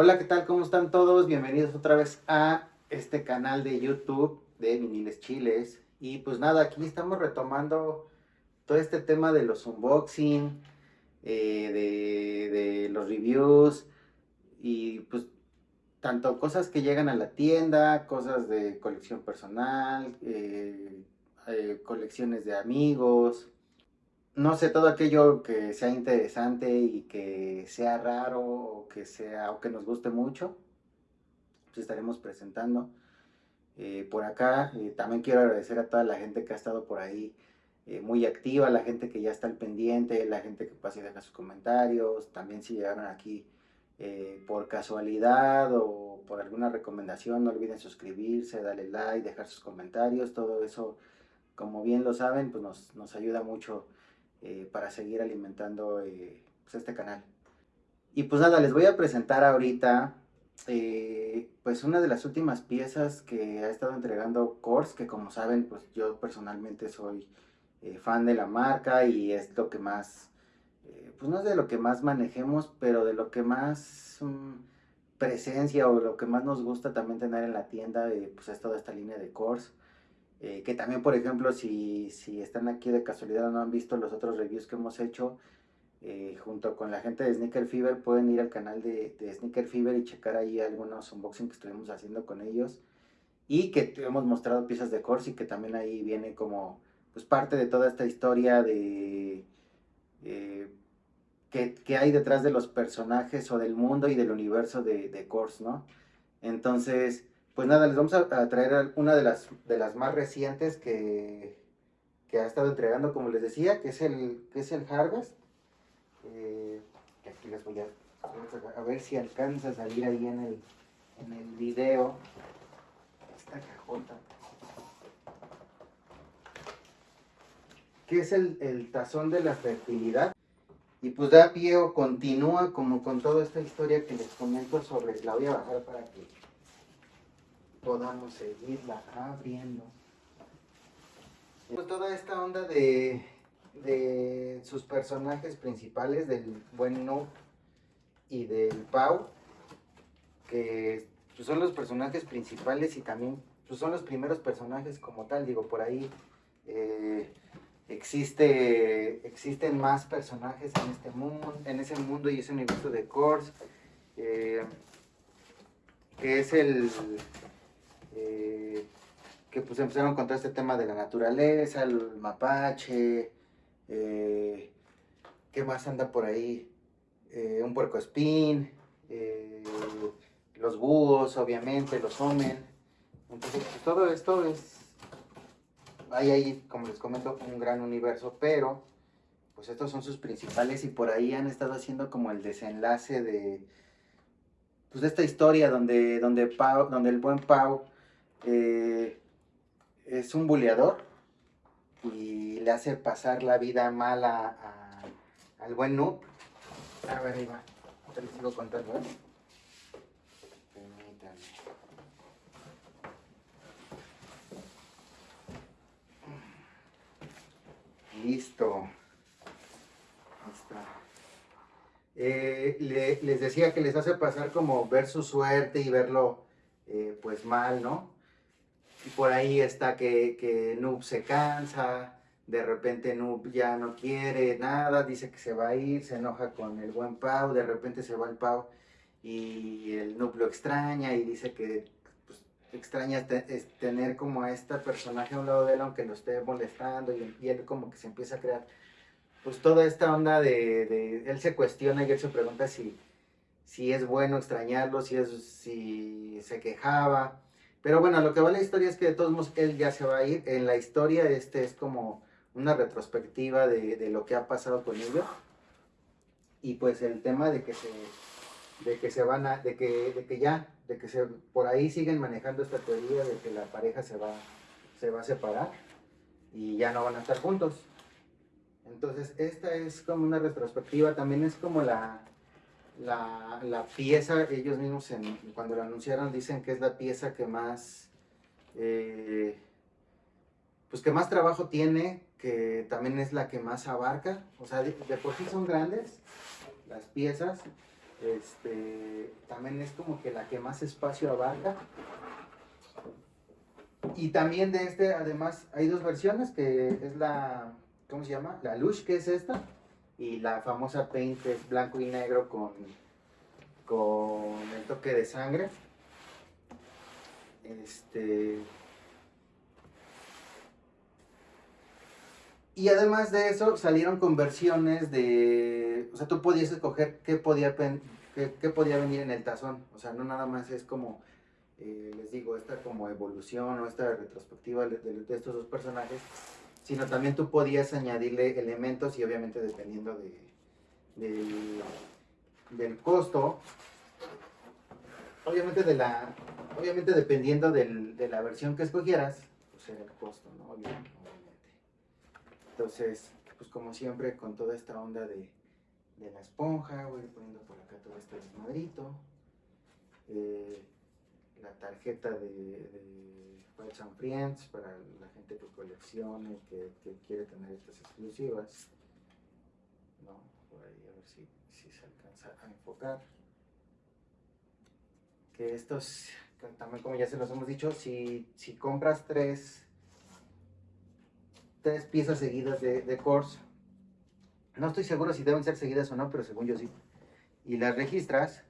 Hola, ¿qué tal? ¿Cómo están todos? Bienvenidos otra vez a este canal de YouTube de Viniles Chiles. Y pues nada, aquí estamos retomando todo este tema de los unboxing, eh, de, los reviews y pues tanto cosas que llegan a la tienda, cosas de colección personal, eh, eh, colecciones de amigos, no sé, todo aquello que sea interesante y que sea raro o que sea o que nos guste mucho, pues estaremos presentando. Eh, por acá también quiero agradecer a toda la gente que ha estado por ahí muy activa, la gente que ya está al pendiente, la gente que pasa y deja sus comentarios, también si llegaron aquí eh, por casualidad o por alguna recomendación, no olviden suscribirse, darle like, dejar sus comentarios, todo eso, como bien lo saben, pues nos, ayuda mucho eh, para seguir alimentando eh, pues este canal. Y pues nada, les voy a presentar ahorita pues una de las últimas piezas que ha estado entregando Kors, que como saben, pues yo personalmente soy fan de la marca y es lo que más pues no es de lo que más manejemos, pero de lo que más mm, presencia o lo que más nos gusta también tener en la tienda, eh, pues es toda esta línea de Kors. Eh, que también, por ejemplo, si, si, están aquí de casualidad o no han visto los otros reviews que hemos hecho, eh, junto con la gente de Sneaker Fever, pueden ir al canal de, Sneaker Fever y checar ahí algunos unboxing que estuvimos haciendo con ellos. Y que hemos mostrado piezas de Kors y que también ahí viene como pues parte de toda esta historia de que, hay detrás de los personajes o del mundo y del universo de, de ¿no? Entonces, pues nada, les vamos a, traer una de las, de las más recientes que, ha estado entregando, como les decía, que es el, que es el Harvest. Eh, aquí les voy a, a ver si alcanza a salir ahí en el, en el video. Esta cajota. Que es el, el tazón de la fertilidad. Y pues da pie o continúa como con toda esta historia que les comento sobre, la voy a bajar para que podamos seguirla abriendo. Toda esta onda de, de sus personajes principales, del buen No y del Pau, que pues, son los personajes principales y también pues, son los primeros personajes como tal, digo, por ahí eh, existe, existen más personajes en este mundo, en ese mundo y ese universo de Kors, eh, que es el eh, que pues empezaron con todo este tema de la naturaleza, el mapache, eh, ¿qué más anda por ahí? un puerco espín, los búhos, obviamente, los omen. Entonces, pues, todo esto es hay ahí, como les comento, un gran universo, pero pues estos son sus principales y por ahí han estado haciendo como el desenlace de pues de esta historia donde, donde, Pau, donde el buen Pau eh, es un buleador y le hace pasar la vida mala al buen Noob. A ver, ahí va. Te les sigo contando, ¿eh? Listo. Eh, les decía que les hace pasar como ver su suerte y verlo pues mal, ¿no? Y por ahí está que, que Noob se cansa, de repente Noob ya no quiere nada, dice que se va a ir, se enoja con el buen Pau, de repente se va el Pau y el Noob lo extraña y dice que extraña tener como a esta personaje a un lado de él, aunque lo esté molestando, y, él como que se empieza a crear, pues toda esta onda de, él se cuestiona y él se pregunta si, si es bueno extrañarlo, si, es, si se quejaba, pero bueno, lo que va la historia es que de todos modos él ya se va a ir, en la historia este es como una retrospectiva de, de lo que ha pasado con ellos, y pues el tema de que se de que se van a, de que, de que ya, de que se, por ahí siguen manejando esta teoría de que la pareja se va, se va a separar y ya no van a estar juntos. Entonces, esta es como una retrospectiva, también es como la, la, pieza, ellos mismos cuando lo anunciaron dicen que es la pieza que más, eh, pues que más trabajo tiene, que también es la que más abarca, o sea, de por sí son grandes las piezas, Este, también es como que la que más espacio abarca. Y también de este, además, hay dos versiones, que es la, ¿cómo se llama? La Lush, que es esta, y la famosa Paint, es blanco y negro con, con el toque de sangre. Este... Y además de eso, salieron con versiones de... O sea, tú podías escoger qué podía, qué, podía venir en el tazón. O sea, no nada más es como, eh, les digo, esta como evolución o esta retrospectiva de, estos dos personajes, sino también tú podías añadirle elementos y obviamente dependiendo de, del costo, obviamente de la obviamente dependiendo del, de la versión que escogieras, pues era el costo, ¿no? Obviamente. Entonces, pues como siempre, con toda esta onda de, de la esponja, voy poniendo por acá todo este desmadrito. Eh, la tarjeta de Files and Friends para la gente que colecciona que, que, quiere tener estas exclusivas. No, por ahí a ver si, si se alcanza a enfocar. Que estos también como ya se los hemos dicho, si, si compras tres, tres piezas seguidas de, de no estoy seguro si deben ser seguidas o no, pero según yo sí, y las registras,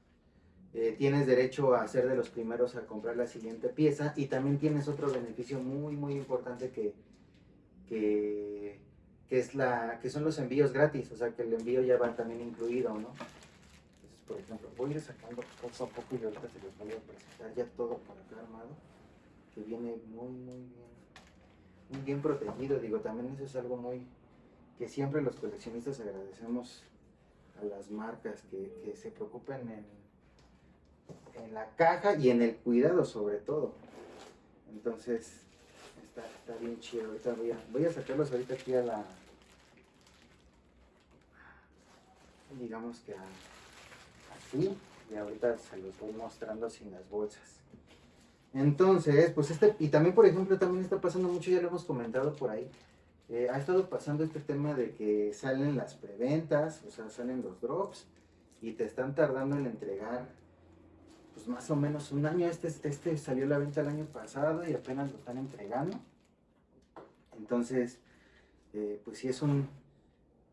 eh, tienes derecho a ser de los primeros a comprar la siguiente pieza y también tienes otro beneficio muy muy importante que, que, que, es la, que son los envíos gratis, o sea que el envío ya va también incluido, ¿no? por ejemplo, voy a ir sacando poco a poco y ahorita se los voy a presentar ya todo por acá armado, que viene muy, muy bien, muy bien protegido. Digo, también eso es algo muy, que siempre los coleccionistas agradecemos a las marcas que, que se preocupen en, en, la caja y en el cuidado sobre todo. Entonces, está, está bien chido. Ahorita voy a, voy a sacarlos ahorita aquí a la, digamos que a y ahorita se los voy mostrando sin las bolsas. Entonces, pues este, y también por ejemplo, también está pasando mucho, ya lo hemos comentado por ahí, eh, ha estado pasando este tema de que salen las preventas, o sea, salen los drops, y te están tardando en entregar, pues más o menos un año, este, este salió a la venta el año pasado y apenas lo están entregando. Entonces, eh, pues sí es un,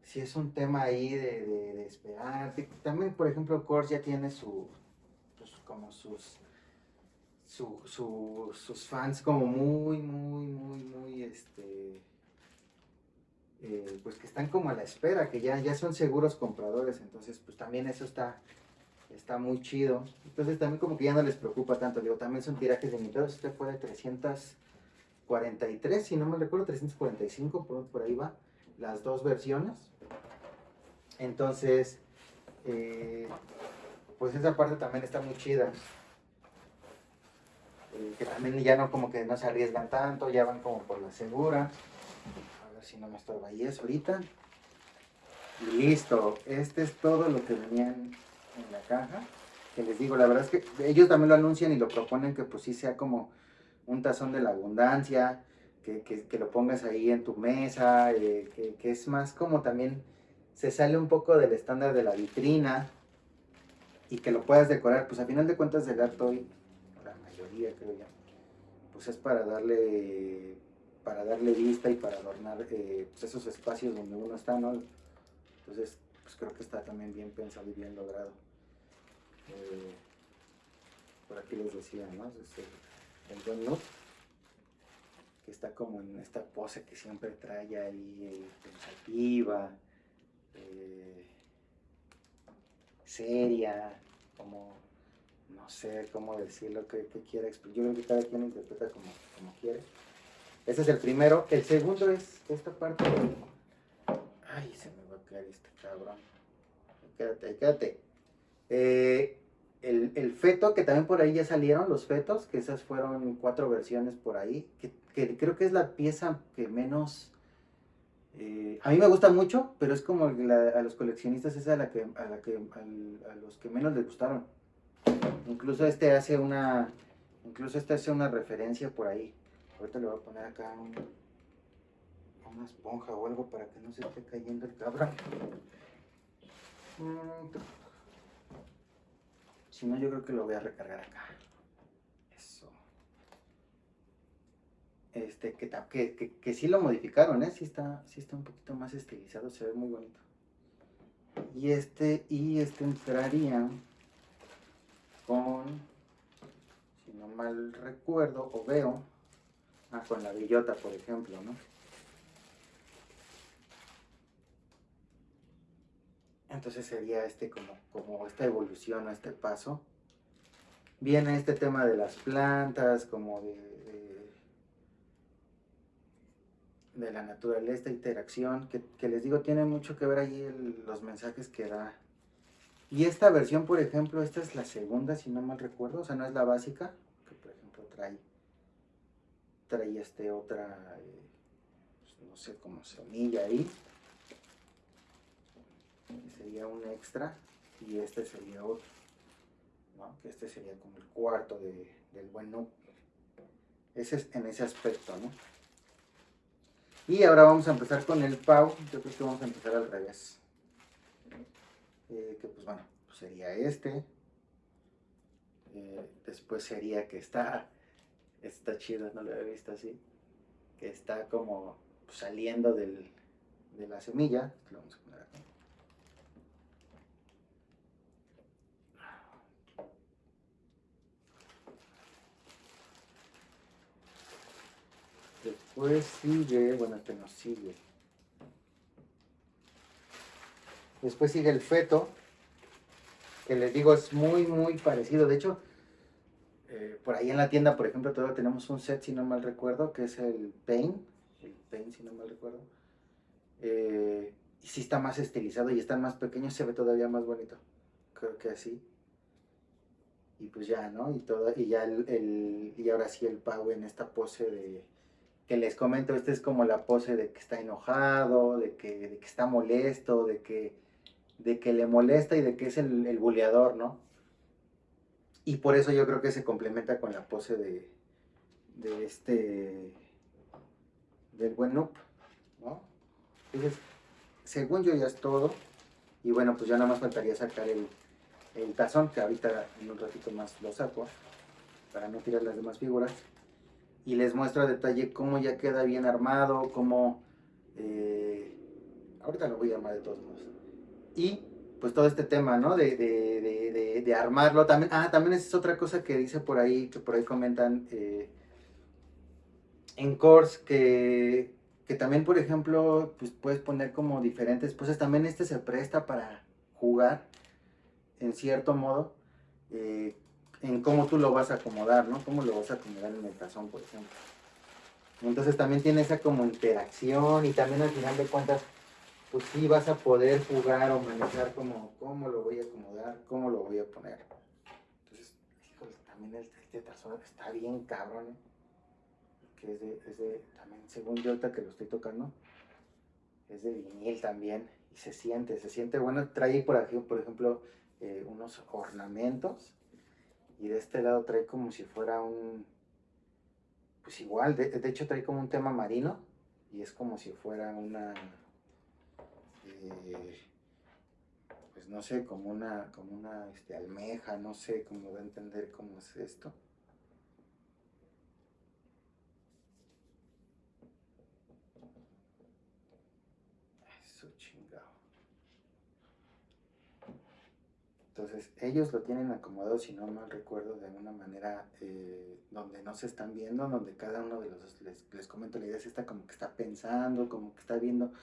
si es un tema ahí de, de, esperar. También, por ejemplo, Kors ya tiene su, pues, como sus, sus fans como muy, muy, muy, muy, este, eh, pues que están como a la espera, que ya, ya son seguros compradores, entonces pues también eso está, está muy chido. Entonces también como que ya no les preocupa tanto, digo, también son tirajes limitados, este fue de 343, si no me recuerdo, 345, por, por ahí va, las dos versiones. Entonces, eh, pues esa parte también está muy chida. Eh, que también ya no como que no se arriesgan tanto, ya van como por la segura. A ver si no me estorba ahí eso ahorita. Y listo, este es todo lo que venían en la caja. Que les digo, la verdad es que ellos también lo anuncian y lo proponen que pues sí sea como un tazón de la abundancia, que, que, lo pongas ahí en tu mesa, eh, que, que es más como también se sale un poco del estándar de la vitrina y que lo puedas decorar, pues a final de cuentas el arte hoy, la mayoría creo ya, pues es para darle para darle vista y para adornar eh, pues esos espacios donde uno está, ¿no? Entonces, pues creo que está también bien pensado y bien logrado. Eh, por aquí les decía, ¿no? el John Nutt, que está como en esta pose que siempre trae ahí eh, pensativa, eh, seria, como, no sé cómo decirlo, que, que quiera. Yo creo que cada quien interpreta como, como quiere. Ese es el primero. El segundo es esta parte Ay, se me va a caer este cabrón. Quédate, quédate. Eh, el, el, feto, que también por ahí ya salieron los fetos, que esas fueron cuatro versiones por ahí, que, creo que es la pieza que menos eh, a mí me gusta mucho, pero es como a los coleccionistas es a, la que, a, la que, a, los que menos les gustaron. Incluso este hace una, incluso este hace una referencia por ahí. Ahorita le voy a poner acá una esponja o algo para que no se esté cayendo el cabrón. Si no, yo creo que lo voy a recargar acá. Eso. Este, que, que, que, que sí lo modificaron, ¿eh? Sí está, sí está un poquito más estilizado, se ve muy bonito. Y este, y este entraría con, si no mal recuerdo o veo, ah, con la bellota, por ejemplo, ¿no? Entonces sería este como, como esta evolución o este paso. Viene este tema de las plantas, como de, de, la naturaleza, esta interacción, que, les digo, tiene mucho que ver ahí los mensajes que da. Y esta versión, por ejemplo, esta es la segunda, si no mal recuerdo, o sea, no es la básica, que por ejemplo trae, trae este otra, eh, pues, no sé, cómo se semilla ahí sería un extra y este sería otro, que este sería como el cuarto de, del buen no. Ese es en ese aspecto, ¿no? Y ahora vamos a empezar con el PAU, yo creo que vamos a empezar al revés. Eh, que pues bueno, pues sería este. Eh, después sería que está, está chido, no lo había visto así, que está como saliendo del, de la semilla, Después sigue, bueno, este no sigue. Después sigue el feto, que les digo es muy, muy parecido. De hecho, eh, por ahí en la tienda, por ejemplo, todavía tenemos un set, si no mal recuerdo, que es el Pain. El Pain, si no mal recuerdo. Eh, y si está más estilizado y están más pequeños, se ve todavía más bonito. Creo que así. Y pues ya, ¿no? Y, todo, y ya el, y ahora sí el Pau en esta pose de que les comento, esta es como la pose de que está enojado, de que, está molesto, de que, de que le molesta y de que es el, el buleador, ¿no? Y por eso yo creo que se complementa con la pose de, de este, del buen Noob, ¿no? Entonces, según yo ya es todo. Y bueno, pues ya nada más faltaría sacar el, el tazón, que ahorita en un ratito más lo saco, para no tirar las demás figuras y les muestro a detalle cómo ya queda bien armado, cómo... Eh, ahorita lo voy a armar de todos modos. Y pues todo este tema, ¿no? De, de, de, armarlo. También, ah, también es otra cosa que dice por ahí, que por ahí comentan eh, en Course, que, que también, por ejemplo, pues puedes poner como diferentes, pues también este se presta para jugar, en cierto modo, eh, en cómo tú lo vas a acomodar, ¿no? Cómo lo vas a acomodar en el tazón, por ejemplo. Entonces también tiene esa como interacción y también al final de cuentas, pues sí vas a poder jugar o manejar como cómo lo voy a acomodar, cómo lo voy a poner. Entonces, híjole, también este tazón está bien cabrón, ¿eh? Que es de, es de, también según yo ahorita que lo estoy tocando, es de vinil también y se siente, se siente bueno. Trae por aquí, por ejemplo, eh, unos ornamentos y de este lado trae como si fuera un, pues igual, de, hecho trae como un tema marino y es como si fuera una, eh, pues no sé, como una, como una este, almeja, no sé cómo va a entender cómo es esto. Entonces, ellos lo tienen acomodado, si no mal recuerdo, de una manera eh, donde no se están viendo, donde cada uno de los, les, les comento, la idea es esta como que está pensando, como que está viendo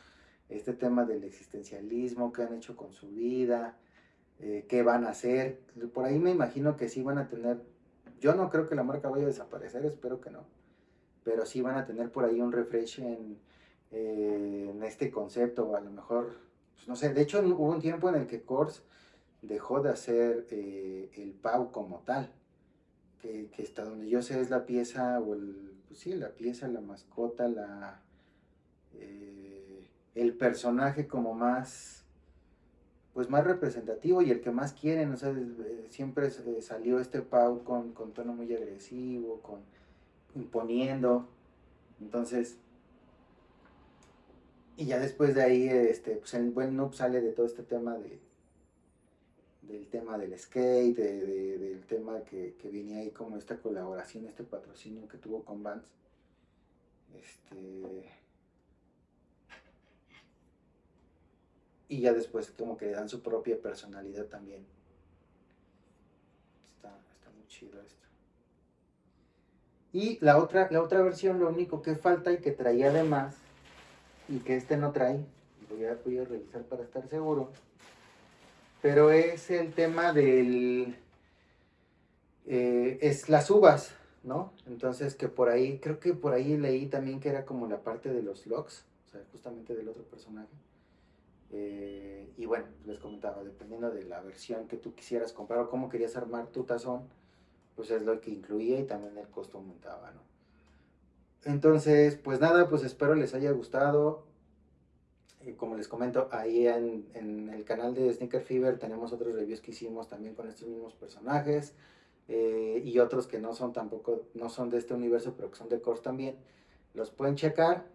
este tema del existencialismo, qué han hecho con su vida, eh, qué van a hacer. Por ahí me imagino que sí van a tener, yo no creo que la marca vaya a desaparecer, espero que no, pero sí van a tener por ahí un refresh en, eh, en este concepto, o a lo mejor, pues no sé, de hecho hubo un tiempo en el que Kors dejó de hacer eh, el PAU como tal, que, que, hasta donde yo sé es la pieza, o el, pues sí, la pieza, la mascota, la, eh, el personaje como más, pues más representativo y el que más quieren, o sea, eh, siempre salió este Pau con, con tono muy agresivo, con imponiendo, entonces, y ya después de ahí, este, pues el buen noob sale de todo este tema de, del tema del skate, del tema que, que, venía ahí como esta colaboración, este patrocinio que tuvo con Vans. Este, y ya después como que le dan su propia personalidad también. Está, está muy chido esto. Y la otra, la otra versión, lo único que falta y que traía además, y que este no trae, voy a, voy a revisar para estar seguro, pero es el tema del, eh, es las uvas, ¿no? Entonces que por ahí, creo que por ahí leí también que era como la parte de los logs, o sea, justamente del otro personaje. Eh, y bueno, les comentaba, dependiendo de la versión que tú quisieras comprar o cómo querías armar tu tazón, pues es lo que incluía y también el costo aumentaba, ¿no? Entonces, pues nada, pues espero les haya gustado. Como les comento, ahí en, el canal de Sneaker Fever tenemos otros reviews que hicimos también con estos mismos personajes eh, y otros que no son tampoco, no son de este universo, pero que son de Course también. Los pueden checar.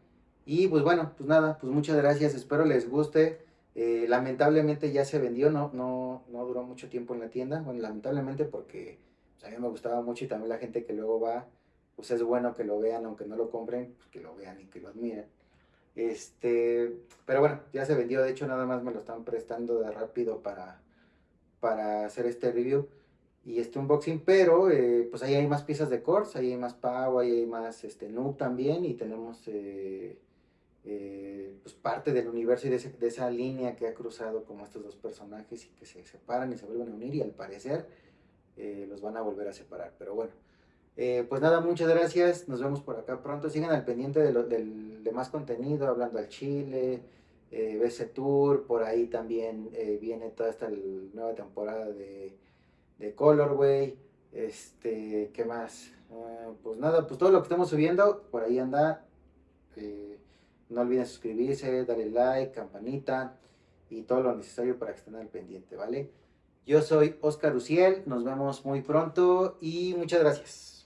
Y pues bueno, pues nada, pues muchas gracias, espero les guste. Eh, lamentablemente ya se vendió, no, no, no duró mucho tiempo en la tienda. Bueno, lamentablemente porque a mí me gustaba mucho y también la gente que luego va, pues es bueno que lo vean, aunque no lo compren, pues que lo vean y que lo admiren. Este, pero bueno, ya se vendió, de hecho nada más me lo están prestando de rápido para, para hacer este review y este unboxing, pero eh, pues ahí hay más piezas de Course, ahí hay más Pau, ahí hay más este, Noob también y tenemos eh, eh, pues parte del universo y de, de, esa línea que ha cruzado como estos dos personajes y que se separan y se vuelven a unir y al parecer los van a volver a separar. Pero bueno, eh, pues nada, muchas gracias. Nos vemos por acá pronto. Sigan al pendiente de, lo, del, de más contenido, hablando al Chile, eh, BC Tour. Por ahí también eh, viene toda esta nueva temporada de, Colorway. Este, ¿qué más? Uh, pues nada, pues todo lo que estamos subiendo, por ahí anda. no olviden suscribirse, darle like, campanita y todo lo necesario para que estén al pendiente, ¿vale? Yo soy Oscar Uciel, nos vemos muy pronto y muchas gracias.